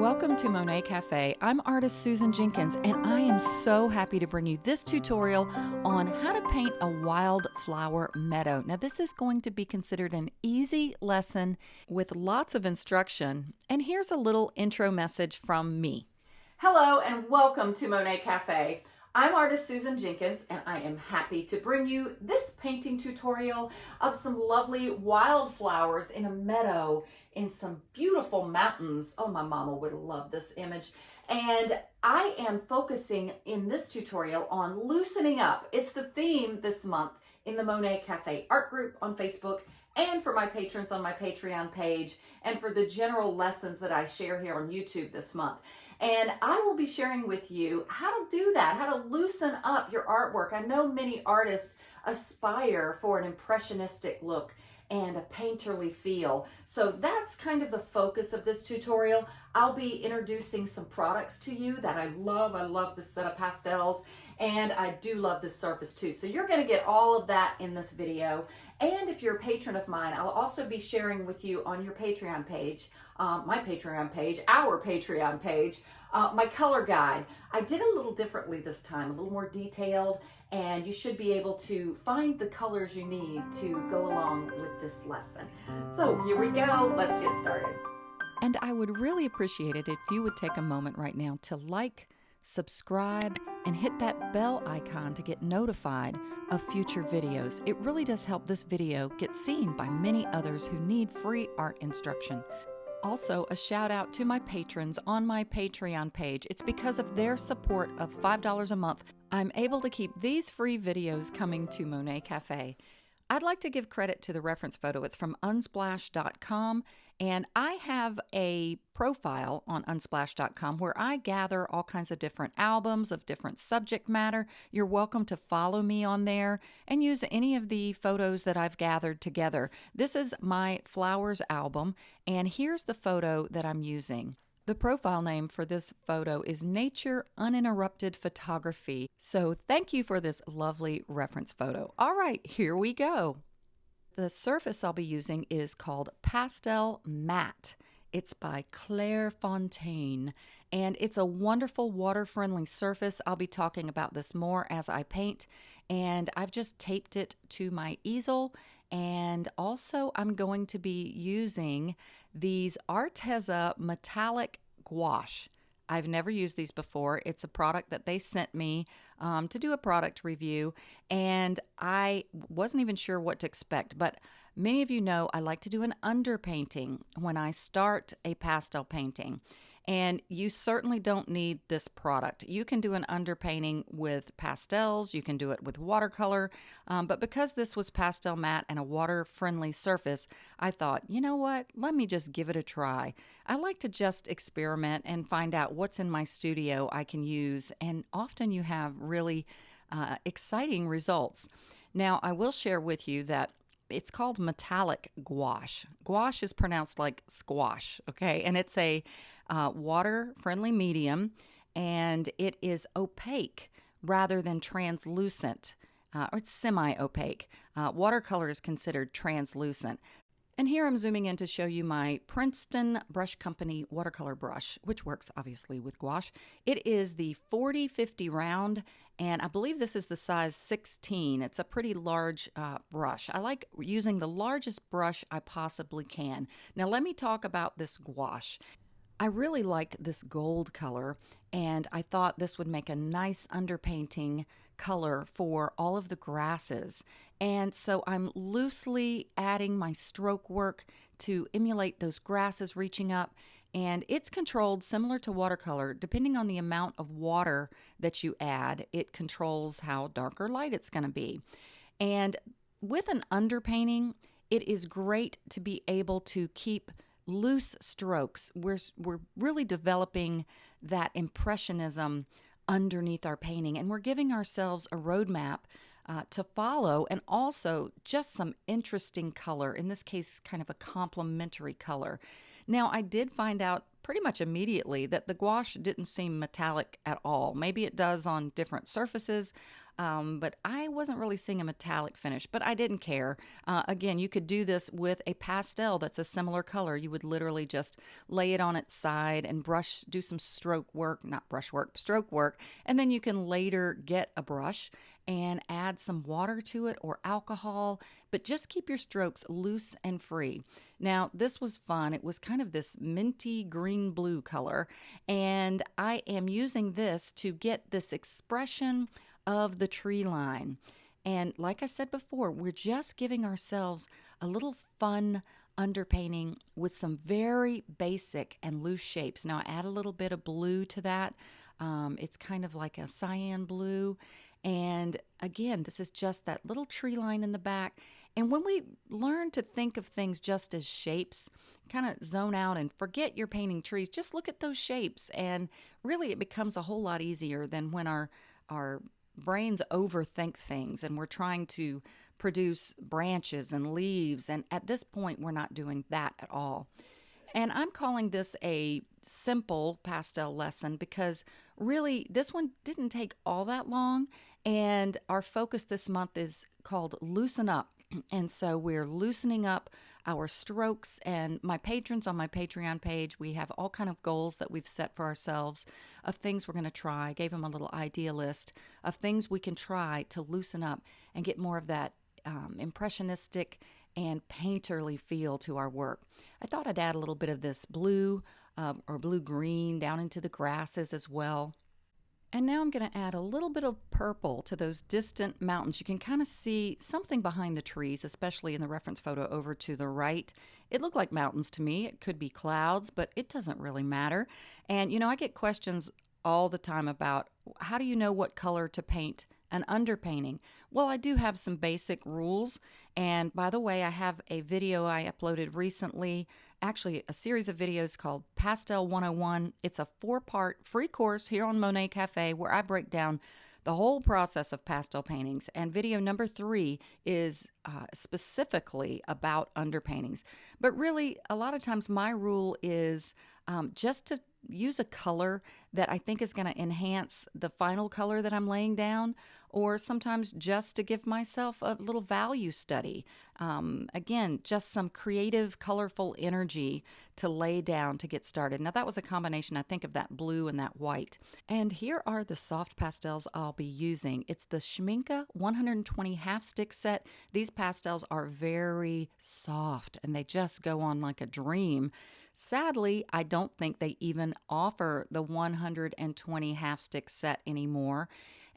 Welcome to Monet Cafe. I'm artist Susan Jenkins, and I am so happy to bring you this tutorial on how to paint a wildflower meadow. Now, this is going to be considered an easy lesson with lots of instruction, and here's a little intro message from me. Hello, and welcome to Monet Cafe. I'm artist Susan Jenkins and I am happy to bring you this painting tutorial of some lovely wildflowers in a meadow in some beautiful mountains. Oh, my mama would love this image. And I am focusing in this tutorial on loosening up. It's the theme this month in the Monet Cafe art group on Facebook and for my patrons on my Patreon page and for the general lessons that I share here on YouTube this month. And I will be sharing with you how to do that, how to loosen up your artwork. I know many artists aspire for an impressionistic look and a painterly feel. So that's kind of the focus of this tutorial. I'll be introducing some products to you that I love. I love this set of pastels and I do love this surface too. So you're gonna get all of that in this video. And if you're a patron of mine, I'll also be sharing with you on your Patreon page, um, my Patreon page, our Patreon page, uh, my color guide. I did a little differently this time, a little more detailed, and you should be able to find the colors you need to go along with this lesson. So here we go, let's get started. And I would really appreciate it if you would take a moment right now to like, subscribe, and hit that bell icon to get notified of future videos. It really does help this video get seen by many others who need free art instruction. Also, a shout out to my patrons on my Patreon page. It's because of their support of $5 a month I'm able to keep these free videos coming to Monet Cafe. I'd like to give credit to the reference photo. It's from unsplash.com, and I have a profile on unsplash.com where I gather all kinds of different albums of different subject matter. You're welcome to follow me on there and use any of the photos that I've gathered together. This is my flowers album, and here's the photo that I'm using. The profile name for this photo is Nature Uninterrupted Photography. So thank you for this lovely reference photo. All right, here we go. The surface I'll be using is called Pastel Matte. It's by Clairefontaine and it's a wonderful water friendly surface. I'll be talking about this more as I paint and I've just taped it to my easel and also I'm going to be using these Arteza metallic gouache. I've never used these before. It's a product that they sent me um, to do a product review, and I wasn't even sure what to expect. But many of you know I like to do an underpainting when I start a pastel painting. And you certainly don't need this product. You can do an underpainting with pastels, you can do it with watercolor, um, but because this was pastel matte and a water friendly surface, I thought, you know what, let me just give it a try. I like to just experiment and find out what's in my studio I can use, and often you have really uh, exciting results. Now, I will share with you that it's called metallic gouache. Gouache is pronounced like squash, okay? And it's a uh, water friendly medium and it is opaque rather than translucent. Uh, or it's semi opaque. Uh, watercolor is considered translucent. And here I'm zooming in to show you my Princeton Brush Company watercolor brush, which works obviously with gouache. It is the 4050 round, and I believe this is the size 16. It's a pretty large uh, brush. I like using the largest brush I possibly can. Now let me talk about this gouache. I really liked this gold color, and I thought this would make a nice underpainting color for all of the grasses. And so I'm loosely adding my stroke work to emulate those grasses reaching up. And it's controlled similar to watercolor. Depending on the amount of water that you add, it controls how dark or light it's going to be. And with an underpainting, it is great to be able to keep loose strokes. We're, we're really developing that impressionism underneath our painting, and we're giving ourselves a roadmap uh, to follow and also just some interesting color, in this case, kind of a complementary color. Now, I did find out pretty much immediately that the gouache didn't seem metallic at all. Maybe it does on different surfaces. Um, but I wasn't really seeing a metallic finish, but I didn't care. Uh, again, you could do this with a pastel that's a similar color. You would literally just lay it on its side and brush, do some stroke work, not brush work, stroke work, and then you can later get a brush and add some water to it or alcohol, but just keep your strokes loose and free. Now, this was fun. It was kind of this minty green blue color, and I am using this to get this expression of the tree line. And like I said before, we're just giving ourselves a little fun underpainting with some very basic and loose shapes. Now, I add a little bit of blue to that. Um, it's kind of like a cyan blue. And again, this is just that little tree line in the back. And when we learn to think of things just as shapes, kind of zone out and forget you're painting trees, just look at those shapes. And really, it becomes a whole lot easier than when our, our brains overthink things and we're trying to produce branches and leaves. And at this point, we're not doing that at all. And I'm calling this a simple pastel lesson because really this one didn't take all that long. And our focus this month is called Loosen Up. And so we're loosening up our strokes and my patrons on my Patreon page, we have all kind of goals that we've set for ourselves of things we're going to try. I gave them a little idea list of things we can try to loosen up and get more of that um, impressionistic and painterly feel to our work. I thought I'd add a little bit of this blue uh, or blue green down into the grasses as well. And now I'm going to add a little bit of purple to those distant mountains. You can kind of see something behind the trees, especially in the reference photo over to the right. It looked like mountains to me. It could be clouds, but it doesn't really matter. And, you know, I get questions all the time about how do you know what color to paint an underpainting? Well, I do have some basic rules. And by the way, I have a video I uploaded recently actually a series of videos called Pastel 101. It's a four part free course here on Monet Cafe where I break down the whole process of pastel paintings. And video number three is uh, specifically about underpaintings. But really, a lot of times my rule is um, just to use a color that I think is going to enhance the final color that I'm laying down, or sometimes just to give myself a little value study. Um, again, just some creative, colorful energy to lay down to get started. Now, that was a combination, I think, of that blue and that white. And here are the soft pastels I'll be using. It's the Schmincke 120 half stick set. These pastels are very soft and they just go on like a dream. Sadly, I don't think they even offer the 120 half stick set anymore.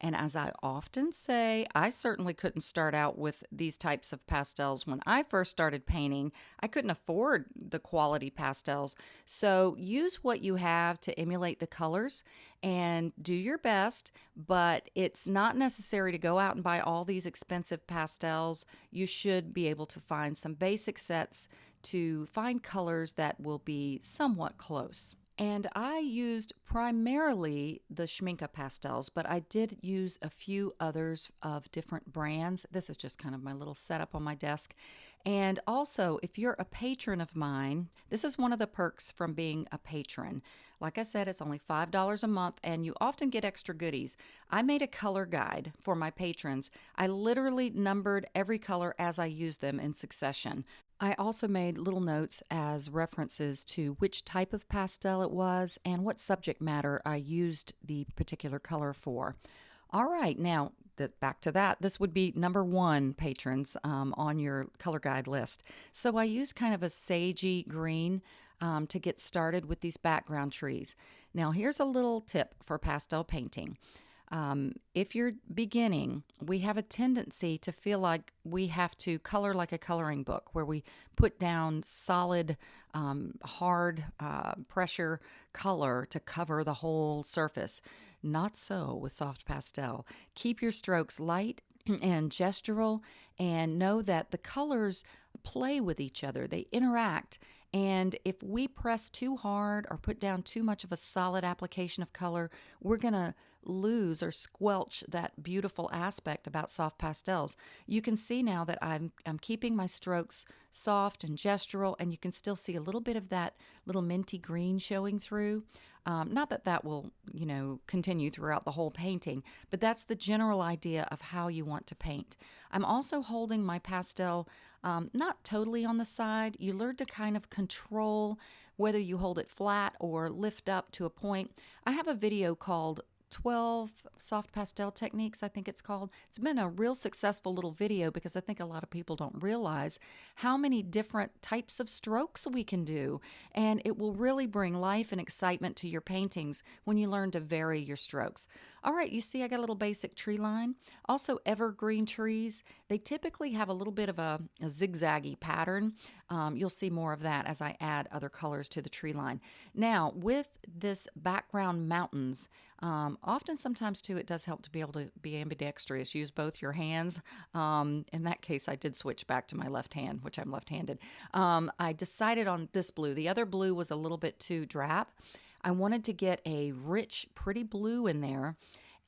And as I often say, I certainly couldn't start out with these types of pastels when I first started painting. I couldn't afford the quality pastels. So use what you have to emulate the colors and do your best, but it's not necessary to go out and buy all these expensive pastels. You should be able to find some basic sets to find colors that will be somewhat close. And I used primarily the Schmincke pastels, but I did use a few others of different brands. This is just kind of my little setup on my desk. And also, if you're a patron of mine, this is one of the perks from being a patron. Like I said, it's only $5 a month, and you often get extra goodies. I made a color guide for my patrons. I literally numbered every color as I used them in succession. I also made little notes as references to which type of pastel it was and what subject matter I used the particular color for. All right, now back to that. This would be number one, patrons, um, on your color guide list. So I used kind of a sagey green um, to get started with these background trees. Now, here's a little tip for pastel painting. Um, if you're beginning, we have a tendency to feel like we have to color like a coloring book, where we put down solid, um, hard uh, pressure color to cover the whole surface. Not so with soft pastel. Keep your strokes light and gestural, and know that the colors play with each other, they interact, And if we press too hard or put down too much of a solid application of color, we're going to lose or squelch that beautiful aspect about soft pastels. You can see now that I'm, I'm keeping my strokes soft and gestural, and you can still see a little bit of that little minty green showing through. Um, not that that will, you know, continue throughout the whole painting, but that's the general idea of how you want to paint. I'm also holding my pastel um, not totally on the side. You learn to kind of control whether you hold it flat or lift up to a point. I have a video called 12 soft pastel techniques, I think it's called. It's been a real successful little video because I think a lot of people don't realize how many different types of strokes we can do. And it will really bring life and excitement to your paintings when you learn to vary your strokes. All right, you see, I got a little basic tree line. Also, evergreen trees, they typically have a little bit of a, a zigzaggy pattern. Um, you'll see more of that as I add other colors to the tree line. Now, with this background mountains, um, often, sometimes too, it does help to be able to be ambidextrous. Use both your hands. Um, in that case, I did switch back to my left hand, which I'm left handed. Um, I decided on this blue. The other blue was a little bit too drab. I wanted to get a rich, pretty blue in there.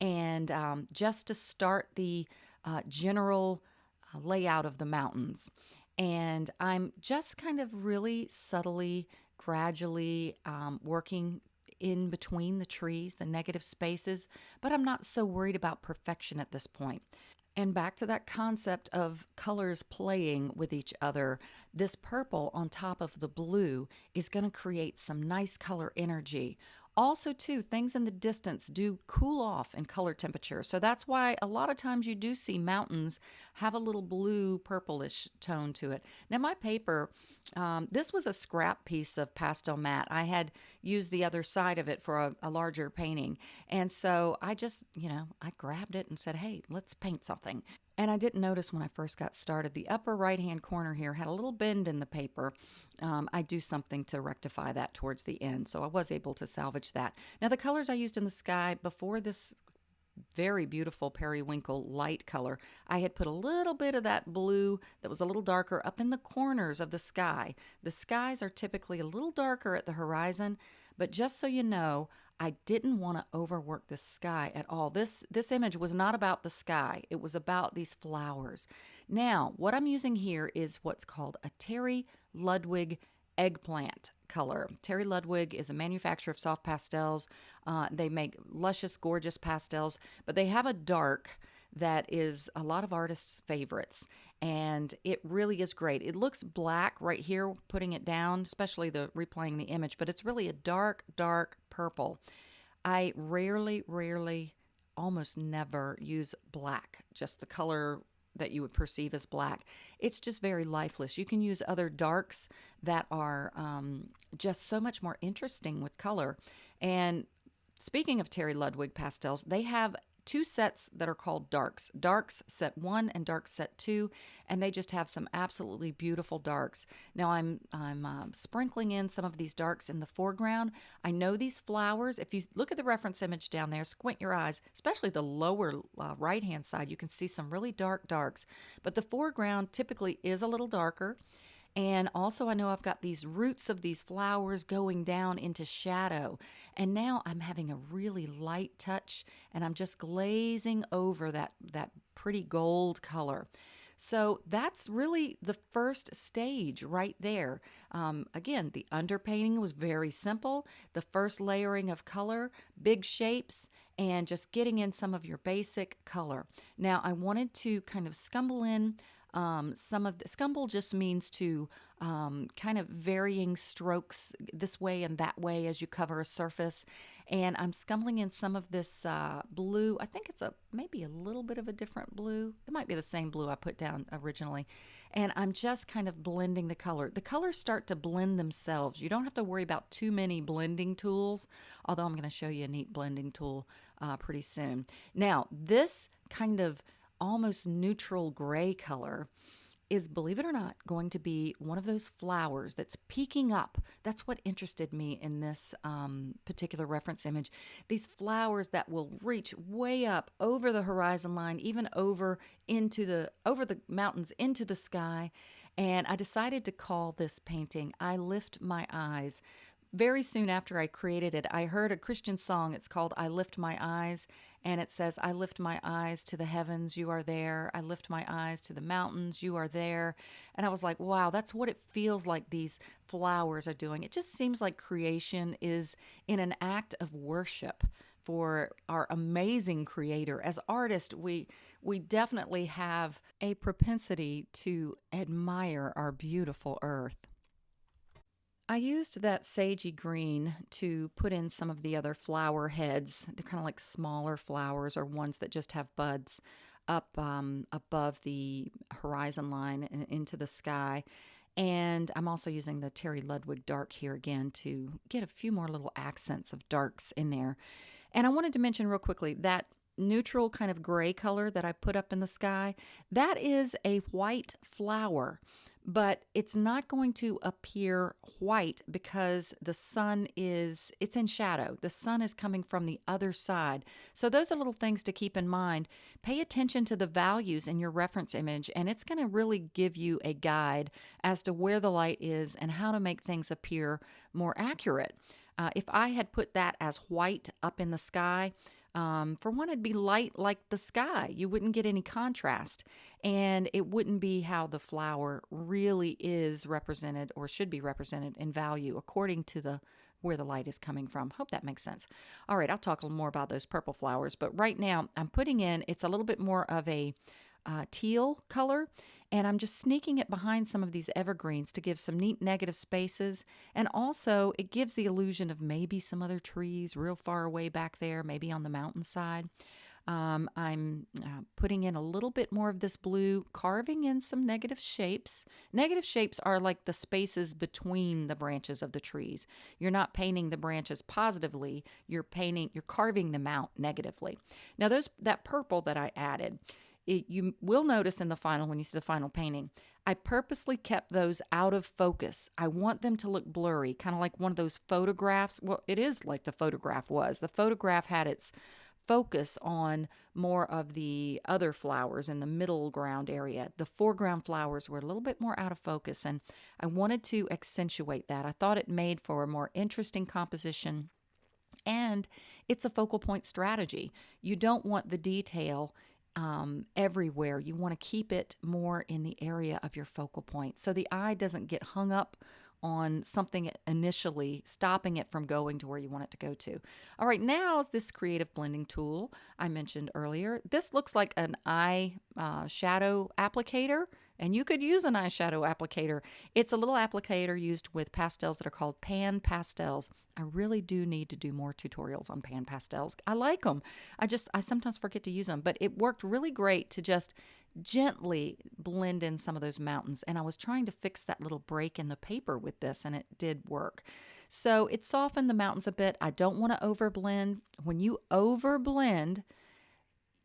And um, just to start the uh, general uh, layout of the mountains. And I'm just kind of really subtly, gradually um, working in between the trees, the negative spaces, but I'm not so worried about perfection at this point. And back to that concept of colors playing with each other, this purple on top of the blue is going to create some nice color energy also, too, things in the distance do cool off in color temperature. So that's why a lot of times you do see mountains have a little blue purplish tone to it. Now, my paper, um, this was a scrap piece of pastel matte. I had used the other side of it for a, a larger painting. And so I just, you know, I grabbed it and said, hey, let's paint something. And I didn't notice when I first got started, the upper right hand corner here had a little bend in the paper. Um, I do something to rectify that towards the end, so I was able to salvage that. Now, the colors I used in the sky before this very beautiful periwinkle light color. I had put a little bit of that blue that was a little darker up in the corners of the sky. The skies are typically a little darker at the horizon, but just so you know, I didn't want to overwork the sky at all. This this image was not about the sky. It was about these flowers. Now, what I'm using here is what's called a Terry Ludwig eggplant color. Terry Ludwig is a manufacturer of soft pastels. Uh, they make luscious, gorgeous pastels, but they have a dark that is a lot of artists' favorites. And it really is great. It looks black right here, putting it down, especially the replaying the image, but it's really a dark, dark purple. I rarely, rarely, almost never use black, just the color that you would perceive as black. It's just very lifeless. You can use other darks that are um, just so much more interesting with color. And speaking of Terry Ludwig pastels, they have two sets that are called darks. Darks set one and dark set two and they just have some absolutely beautiful darks. Now i'm i'm uh, sprinkling in some of these darks in the foreground. I know these flowers if you look at the reference image down there squint your eyes especially the lower uh, right hand side you can see some really dark darks. But the foreground typically is a little darker and also, I know I've got these roots of these flowers going down into shadow. And now I'm having a really light touch and I'm just glazing over that, that pretty gold color. So that's really the first stage right there. Um, again, the underpainting was very simple. The first layering of color, big shapes, and just getting in some of your basic color. Now, I wanted to kind of scumble in um, some of the scumble just means to um, kind of varying strokes this way and that way as you cover a surface. And I'm scumbling in some of this uh, blue. I think it's a maybe a little bit of a different blue. It might be the same blue I put down originally. And I'm just kind of blending the color. The colors start to blend themselves. You don't have to worry about too many blending tools, although I'm going to show you a neat blending tool uh, pretty soon. Now, this kind of almost neutral gray color is, believe it or not, going to be one of those flowers that's peeking up. That's what interested me in this um, particular reference image. These flowers that will reach way up over the horizon line, even over into the over the mountains into the sky, And I decided to call this painting I Lift My Eyes. Very soon after I created it, I heard a Christian song. It's called I Lift My Eyes. And it says, I lift my eyes to the heavens, you are there. I lift my eyes to the mountains, you are there. And I was like, wow, that's what it feels like these flowers are doing. It just seems like creation is in an act of worship for our amazing creator. As artists, we we definitely have a propensity to admire our beautiful earth. I used that sagey green to put in some of the other flower heads. They're kind of like smaller flowers or ones that just have buds up um, above the horizon line and into the sky. And I'm also using the Terry Ludwig dark here again to get a few more little accents of darks in there. And I wanted to mention real quickly that neutral kind of gray color that I put up in the sky, that is a white flower, but it's not going to appear white because the sun is it's in shadow. The sun is coming from the other side. So those are little things to keep in mind. Pay attention to the values in your reference image and it's going to really give you a guide as to where the light is and how to make things appear more accurate. Uh, if I had put that as white up in the sky, um, for one, it'd be light like the sky. You wouldn't get any contrast, and it wouldn't be how the flower really is represented or should be represented in value according to the where the light is coming from. Hope that makes sense. All right, I'll talk a little more about those purple flowers, but right now I'm putting in it's a little bit more of a uh, teal color and I'm just sneaking it behind some of these evergreens to give some neat negative spaces. And also, it gives the illusion of maybe some other trees real far away back there, maybe on the mountainside. Um, I'm uh, putting in a little bit more of this blue, carving in some negative shapes. Negative shapes are like the spaces between the branches of the trees. You're not painting the branches positively, you're painting, you're carving them out negatively. Now, those that purple that I added, it, you will notice in the final, when you see the final painting, I purposely kept those out of focus. I want them to look blurry, kind of like one of those photographs. Well, it is like the photograph was. The photograph had its focus on more of the other flowers in the middle ground area. The foreground flowers were a little bit more out of focus, and I wanted to accentuate that. I thought it made for a more interesting composition. And it's a focal point strategy. You don't want the detail um, everywhere. You want to keep it more in the area of your focal point so the eye doesn't get hung up on something initially, stopping it from going to where you want it to go to. All right, now is this creative blending tool I mentioned earlier. This looks like an eye uh, shadow applicator and you could use an eyeshadow applicator. It's a little applicator used with pastels that are called pan pastels. I really do need to do more tutorials on pan pastels. I like them. I just, I sometimes forget to use them, but it worked really great to just gently blend in some of those mountains. And I was trying to fix that little break in the paper with this, and it did work. So it softened the mountains a bit. I don't want to overblend. When you overblend,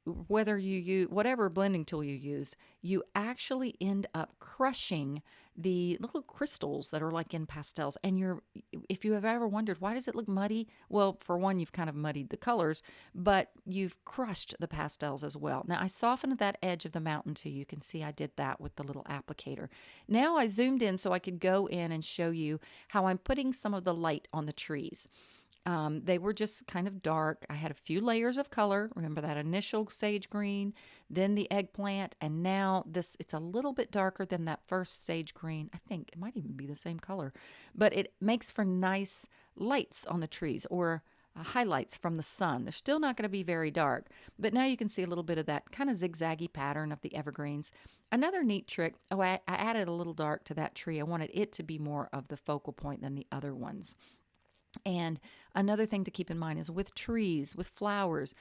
whether you use whatever blending tool you use, you actually end up crushing the little crystals that are like in pastels. And you're, if you have ever wondered why does it look muddy? Well, for one, you've kind of muddied the colors, but you've crushed the pastels as well. Now I softened that edge of the mountain too. You can see I did that with the little applicator. Now I zoomed in so I could go in and show you how I'm putting some of the light on the trees. Um, they were just kind of dark. I had a few layers of color. Remember that initial sage green, then the eggplant, and now this, it's a little bit darker than that first sage green. I think it might even be the same color, but it makes for nice lights on the trees or uh, highlights from the sun. They're still not going to be very dark, but now you can see a little bit of that kind of zigzaggy pattern of the evergreens. Another neat trick, oh, I, I added a little dark to that tree. I wanted it to be more of the focal point than the other ones. And another thing to keep in mind is with trees, with flowers,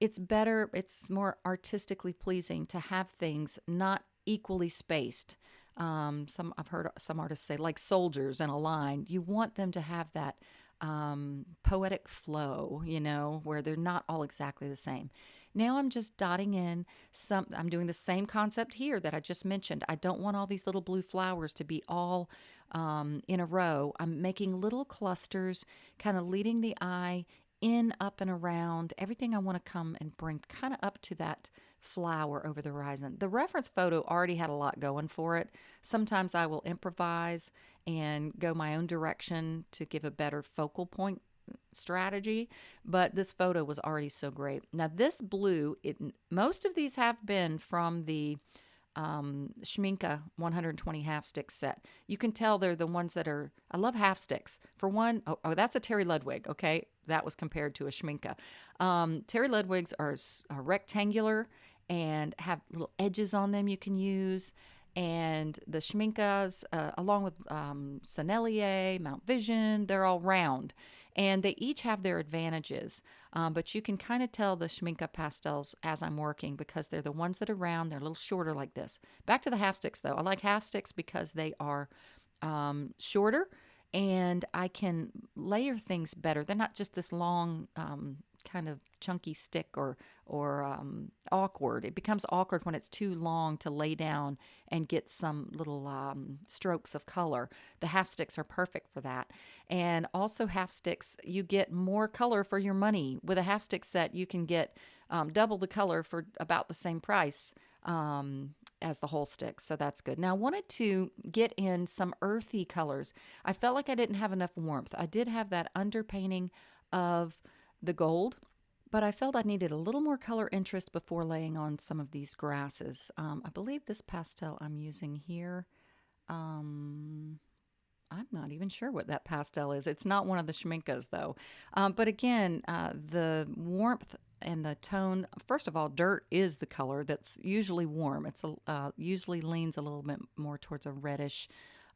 it's better, it's more artistically pleasing to have things not equally spaced. Um, some I've heard some artists say like soldiers in a line. You want them to have that um, poetic flow, you know, where they're not all exactly the same. Now I'm just dotting in some, I'm doing the same concept here that I just mentioned. I don't want all these little blue flowers to be all um, in a row. I'm making little clusters, kind of leading the eye in, up, and around. Everything I want to come and bring kind of up to that flower over the horizon. The reference photo already had a lot going for it. Sometimes I will improvise and go my own direction to give a better focal point strategy, but this photo was already so great. Now this blue, it most of these have been from the um, Schmincke 120 half stick set. You can tell they're the ones that are, I love half sticks. For one, oh, oh that's a Terry Ludwig, okay? That was compared to a Schmincke. Um, Terry Ludwigs are, are rectangular and have little edges on them you can use and the Schminckes, uh, along with um, Sennelier, Mount Vision, they're all round. And they each have their advantages, um, but you can kind of tell the Schmincke pastels as I'm working because they're the ones that are round. They're a little shorter like this. Back to the half sticks though. I like half sticks because they are um, shorter and I can layer things better. They're not just this long um, kind of chunky stick or or um, awkward. It becomes awkward when it's too long to lay down and get some little um, strokes of color. The half sticks are perfect for that. And also half sticks, you get more color for your money. With a half stick set, you can get um, double the color for about the same price um, as the whole stick. So that's good. Now I wanted to get in some earthy colors. I felt like I didn't have enough warmth. I did have that underpainting of the gold, but I felt I needed a little more color interest before laying on some of these grasses. Um, I believe this pastel I'm using here, um, I'm not even sure what that pastel is. It's not one of the Schminckes though. Um, but again, uh, the warmth and the tone, first of all, dirt is the color that's usually warm. It's a, uh, usually leans a little bit more towards a reddish,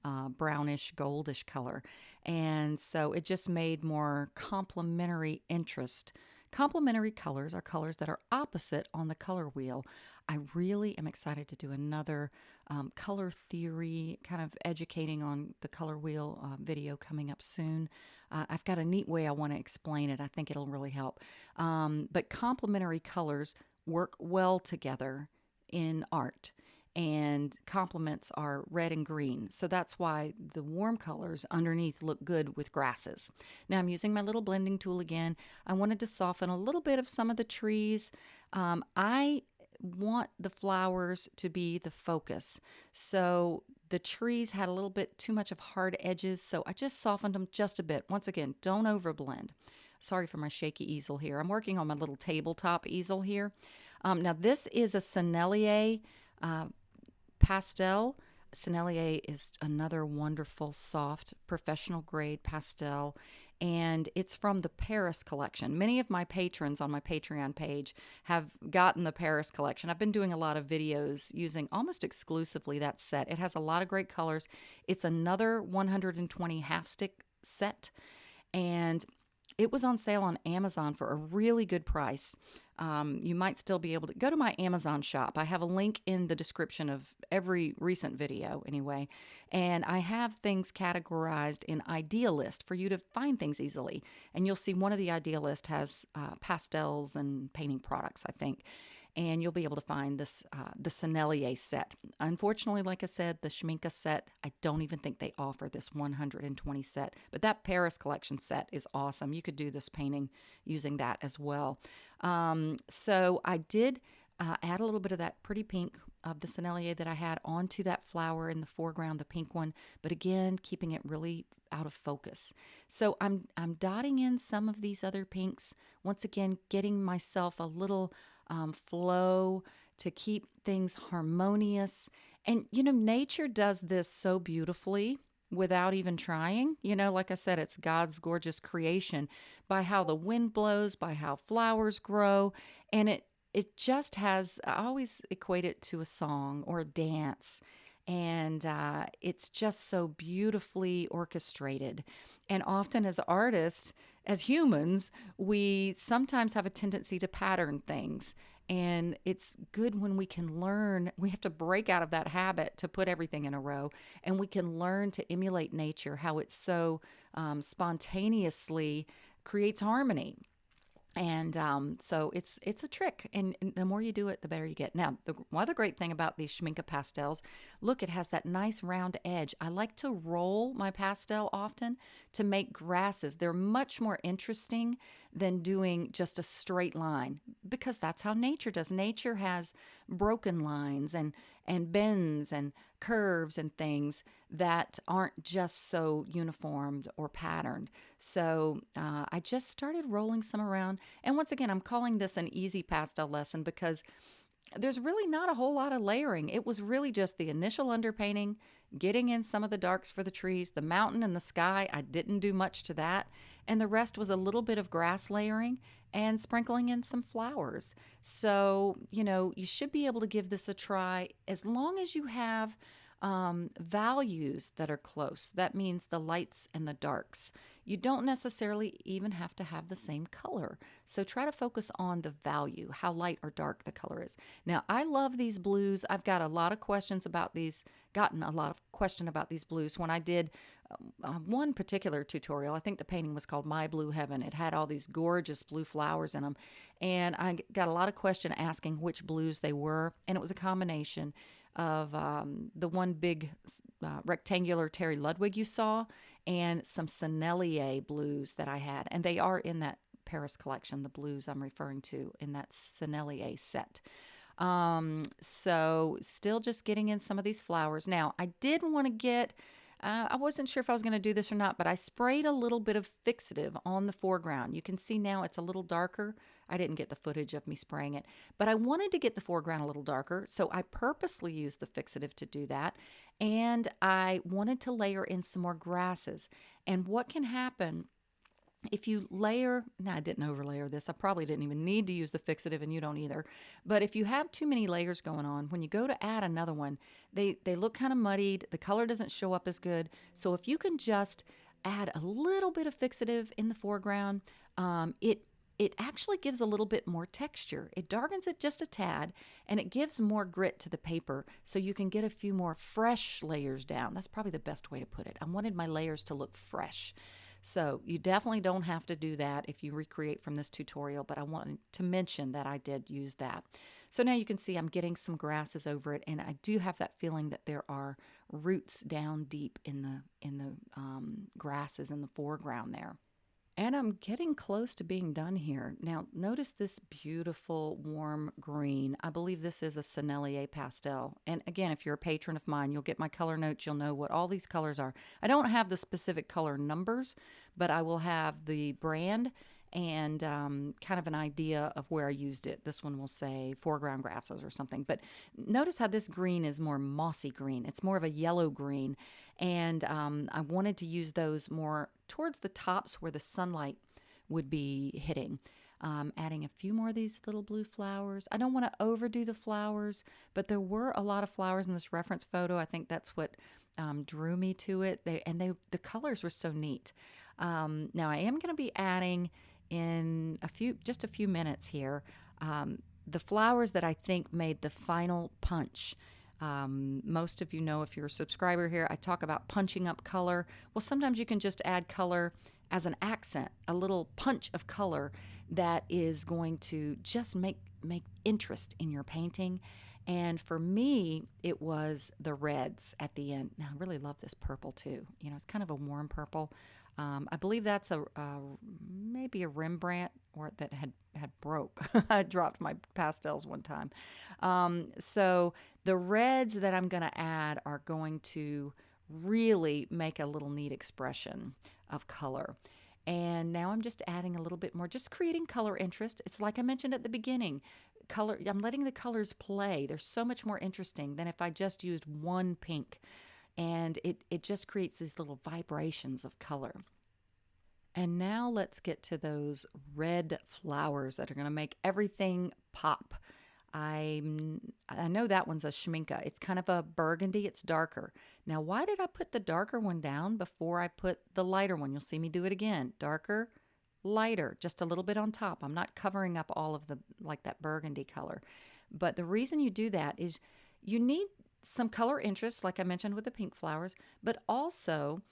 uh, brownish, goldish color. And so it just made more complementary interest. Complementary colors are colors that are opposite on the color wheel. I really am excited to do another um, color theory, kind of educating on the color wheel uh, video coming up soon. Uh, I've got a neat way I want to explain it. I think it'll really help. Um, but complementary colors work well together in art and complements are red and green. So that's why the warm colors underneath look good with grasses. Now I'm using my little blending tool again. I wanted to soften a little bit of some of the trees. Um, I want the flowers to be the focus. So the trees had a little bit too much of hard edges, so I just softened them just a bit. Once again, don't overblend. Sorry for my shaky easel here. I'm working on my little tabletop easel here. Um, now this is a Sennelier uh, pastel. Sennelier is another wonderful, soft, professional grade pastel, and it's from the Paris collection. Many of my patrons on my Patreon page have gotten the Paris collection. I've been doing a lot of videos using almost exclusively that set. It has a lot of great colors. It's another 120 half stick set, and it was on sale on Amazon for a really good price. Um, you might still be able to go to my Amazon shop. I have a link in the description of every recent video, anyway. And I have things categorized in idealist for you to find things easily. And you'll see one of the idealist has uh, pastels and painting products, I think and you'll be able to find this uh, the Sennelier set. Unfortunately, like I said, the Schmincke set, I don't even think they offer this 120 set, but that Paris collection set is awesome. You could do this painting using that as well. Um, so I did uh, add a little bit of that pretty pink of the Sennelier that I had onto that flower in the foreground, the pink one, but again, keeping it really out of focus. So I'm I'm dotting in some of these other pinks. Once again, getting myself a little um, flow, to keep things harmonious. And, you know, nature does this so beautifully without even trying. You know, like I said, it's God's gorgeous creation by how the wind blows, by how flowers grow. And it, it just has, I always equate it to a song or a dance. And uh, it's just so beautifully orchestrated. And often, as artists, as humans, we sometimes have a tendency to pattern things. And it's good when we can learn, we have to break out of that habit to put everything in a row. And we can learn to emulate nature, how it so um, spontaneously creates harmony. And um, so it's it's a trick and, and the more you do it the better you get. Now the other great thing about these schmincke pastels look it has that nice round edge. I like to roll my pastel often to make grasses. They're much more interesting than doing just a straight line because that's how nature does. Nature has broken lines and and bends and curves and things that aren't just so uniformed or patterned. So uh, I just started rolling some around. And once again, I'm calling this an easy pastel lesson because there's really not a whole lot of layering. It was really just the initial underpainting, getting in some of the darks for the trees, the mountain and the sky. I didn't do much to that. And the rest was a little bit of grass layering and sprinkling in some flowers. So, you know, you should be able to give this a try as long as you have um, values that are close. That means the lights and the darks. You don't necessarily even have to have the same color. So try to focus on the value, how light or dark the color is. Now, I love these blues. I've got a lot of questions about these, gotten a lot of question about these blues. When I did uh, one particular tutorial, I think the painting was called My Blue Heaven. It had all these gorgeous blue flowers in them. And I got a lot of question asking which blues they were. And it was a combination of um, the one big uh, rectangular Terry Ludwig you saw and some Sennelier blues that I had. And they are in that Paris collection, the blues I'm referring to in that Sennelier set. Um, so still just getting in some of these flowers. Now, I did want to get uh, I wasn't sure if I was going to do this or not, but I sprayed a little bit of fixative on the foreground. You can see now it's a little darker. I didn't get the footage of me spraying it, but I wanted to get the foreground a little darker, so I purposely used the fixative to do that. And I wanted to layer in some more grasses. And what can happen if you layer, now I didn't overlayer this. I probably didn't even need to use the fixative and you don't either. But if you have too many layers going on, when you go to add another one, they, they look kind of muddied. The color doesn't show up as good. So if you can just add a little bit of fixative in the foreground, um, it it actually gives a little bit more texture. It darkens it just a tad and it gives more grit to the paper so you can get a few more fresh layers down. That's probably the best way to put it. I wanted my layers to look fresh. So you definitely don't have to do that if you recreate from this tutorial, but I wanted to mention that I did use that. So now you can see I'm getting some grasses over it, and I do have that feeling that there are roots down deep in the in the um, grasses in the foreground there. And I'm getting close to being done here. Now, notice this beautiful warm green. I believe this is a Sennelier pastel. And again, if you're a patron of mine, you'll get my color notes. You'll know what all these colors are. I don't have the specific color numbers, but I will have the brand and um, kind of an idea of where I used it. This one will say foreground grasses or something. But notice how this green is more mossy green. It's more of a yellow green. And um, I wanted to use those more towards the tops where the sunlight would be hitting. Um, adding a few more of these little blue flowers. I don't want to overdo the flowers, but there were a lot of flowers in this reference photo. I think that's what um, drew me to it. They and they the colors were so neat. Um, now I am going to be adding in a few, just a few minutes here, um, the flowers that I think made the final punch. Um, most of you know if you're a subscriber here, I talk about punching up color. Well, sometimes you can just add color as an accent, a little punch of color that is going to just make make interest in your painting. And for me, it was the reds at the end. Now, I really love this purple too. You know, it's kind of a warm purple. Um, I believe that's a, maybe a Rembrandt or that had had broke. I dropped my pastels one time. Um, so the reds that I'm going to add are going to really make a little neat expression of color. And now I'm just adding a little bit more, just creating color interest. It's like I mentioned at the beginning. Color, I'm letting the colors play. They're so much more interesting than if I just used one pink and it, it just creates these little vibrations of color. And now let's get to those red flowers that are going to make everything pop. I I know that one's a schmincke. It's kind of a burgundy. It's darker. Now, why did I put the darker one down before I put the lighter one? You'll see me do it again. Darker, lighter, just a little bit on top. I'm not covering up all of the like that burgundy color. But the reason you do that is you need some color interest, like I mentioned with the pink flowers, but also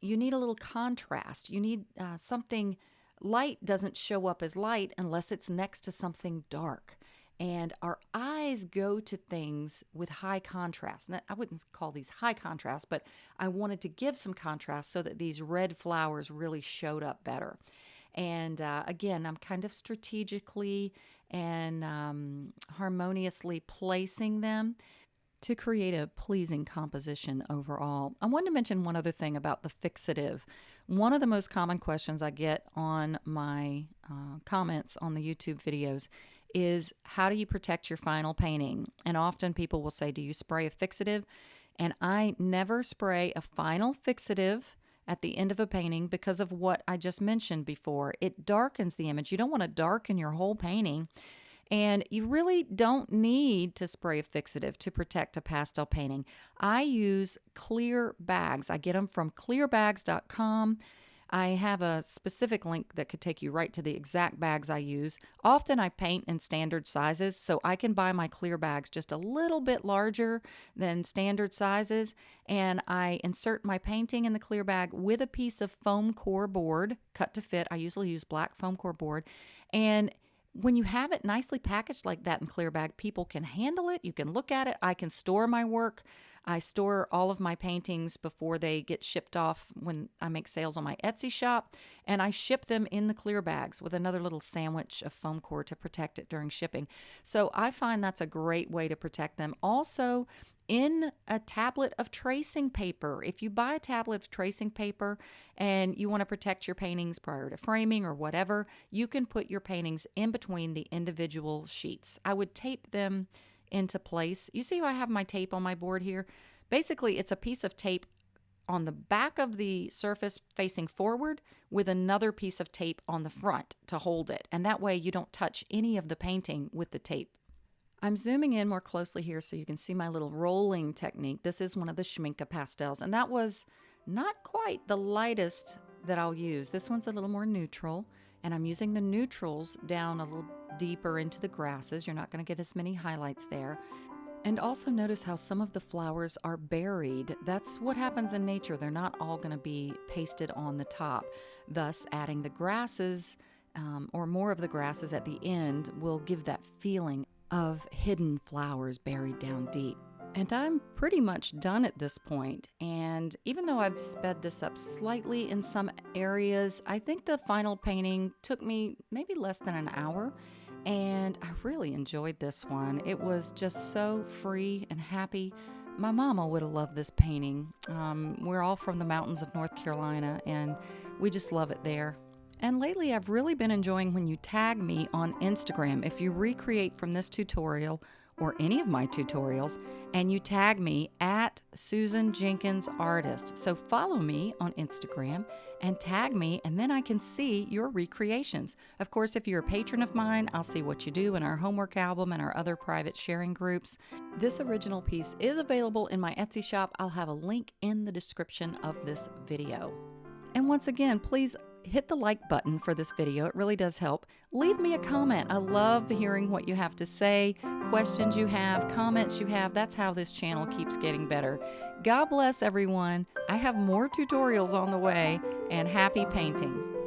you need a little contrast. You need uh, something light doesn't show up as light unless it's next to something dark. And our eyes go to things with high contrast. I wouldn't call these high contrast, but I wanted to give some contrast so that these red flowers really showed up better. And uh, again, I'm kind of strategically and um, harmoniously placing them to create a pleasing composition overall. I wanted to mention one other thing about the fixative. One of the most common questions I get on my uh, comments on the YouTube videos is how do you protect your final painting? And often people will say, Do you spray a fixative? And I never spray a final fixative at the end of a painting because of what I just mentioned before. It darkens the image. You don't want to darken your whole painting. And you really don't need to spray a fixative to protect a pastel painting. I use clear bags. I get them from clearbags.com. I have a specific link that could take you right to the exact bags I use. Often I paint in standard sizes, so I can buy my clear bags just a little bit larger than standard sizes, and I insert my painting in the clear bag with a piece of foam core board cut to fit. I usually use black foam core board, and when you have it nicely packaged like that in clear bag, people can handle it. You can look at it. I can store my work. I store all of my paintings before they get shipped off when I make sales on my Etsy shop, and I ship them in the clear bags with another little sandwich of foam core to protect it during shipping. So I find that's a great way to protect them. Also, in a tablet of tracing paper. If you buy a tablet of tracing paper and you want to protect your paintings prior to framing or whatever, you can put your paintings in between the individual sheets. I would tape them into place. You see how I have my tape on my board here? Basically, it's a piece of tape on the back of the surface facing forward with another piece of tape on the front to hold it. And that way you don't touch any of the painting with the tape. I'm zooming in more closely here so you can see my little rolling technique. This is one of the Schmincke pastels, and that was not quite the lightest that I'll use. This one's a little more neutral, and I'm using the neutrals down a little deeper into the grasses. You're not going to get as many highlights there. And also notice how some of the flowers are buried. That's what happens in nature. They're not all going to be pasted on the top. Thus, adding the grasses um, or more of the grasses at the end will give that feeling of hidden flowers buried down deep. And I'm pretty much done at this point. And even though I've sped this up slightly in some areas, I think the final painting took me maybe less than an hour. And I really enjoyed this one. It was just so free and happy. My mama would have loved this painting. Um, we're all from the mountains of North Carolina, and we just love it there. And lately, I've really been enjoying when you tag me on Instagram. If you recreate from this tutorial or any of my tutorials, and you tag me at Susan Jenkins Artist. So follow me on Instagram and tag me, and then I can see your recreations. Of course, if you're a patron of mine, I'll see what you do in our homework album and our other private sharing groups. This original piece is available in my Etsy shop. I'll have a link in the description of this video. And once again, please hit the like button for this video. It really does help. Leave me a comment. I love hearing what you have to say, questions you have, comments you have. That's how this channel keeps getting better. God bless everyone. I have more tutorials on the way and happy painting.